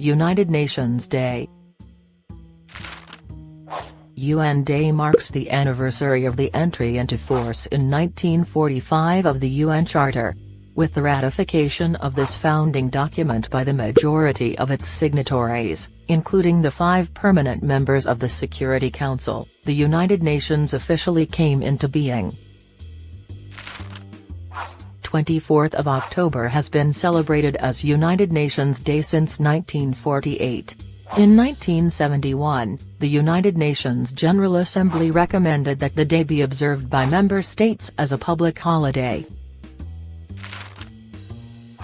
United Nations Day UN Day marks the anniversary of the entry into force in 1945 of the UN Charter. With the ratification of this founding document by the majority of its signatories, including the five permanent members of the Security Council, the United Nations officially came into being. 24th of October has been celebrated as United Nations Day since 1948. In 1971, the United Nations General Assembly recommended that the day be observed by member states as a public holiday.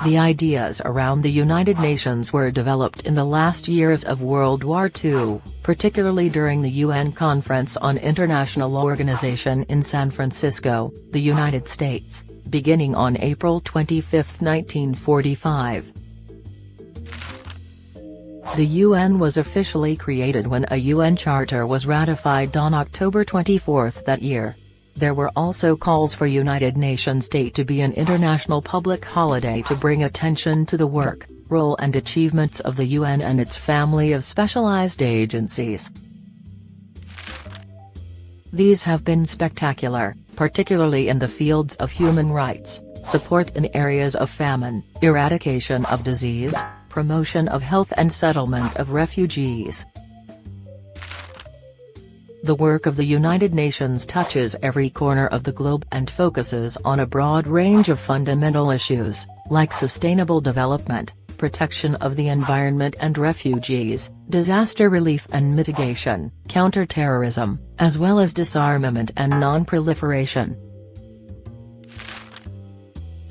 The ideas around the United Nations were developed in the last years of World War II, particularly during the UN Conference on International Organization in San Francisco, the United States, beginning on April 25, 1945. The UN was officially created when a UN Charter was ratified on October 24 that year. There were also calls for United Nations Day to be an international public holiday to bring attention to the work, role and achievements of the UN and its family of specialized agencies. These have been spectacular, particularly in the fields of human rights, support in areas of famine, eradication of disease, promotion of health and settlement of refugees. The work of the United Nations touches every corner of the globe and focuses on a broad range of fundamental issues, like sustainable development, protection of the environment and refugees, disaster relief and mitigation, counterterrorism, as well as disarmament and non-proliferation.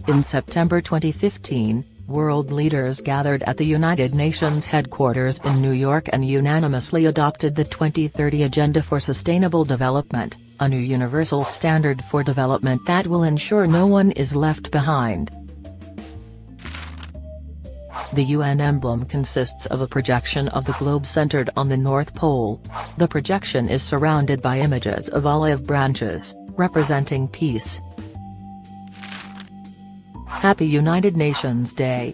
In September 2015, World leaders gathered at the United Nations headquarters in New York and unanimously adopted the 2030 Agenda for Sustainable Development, a new universal standard for development that will ensure no one is left behind. The UN emblem consists of a projection of the globe centered on the North Pole. The projection is surrounded by images of olive branches, representing peace, Happy United Nations Day.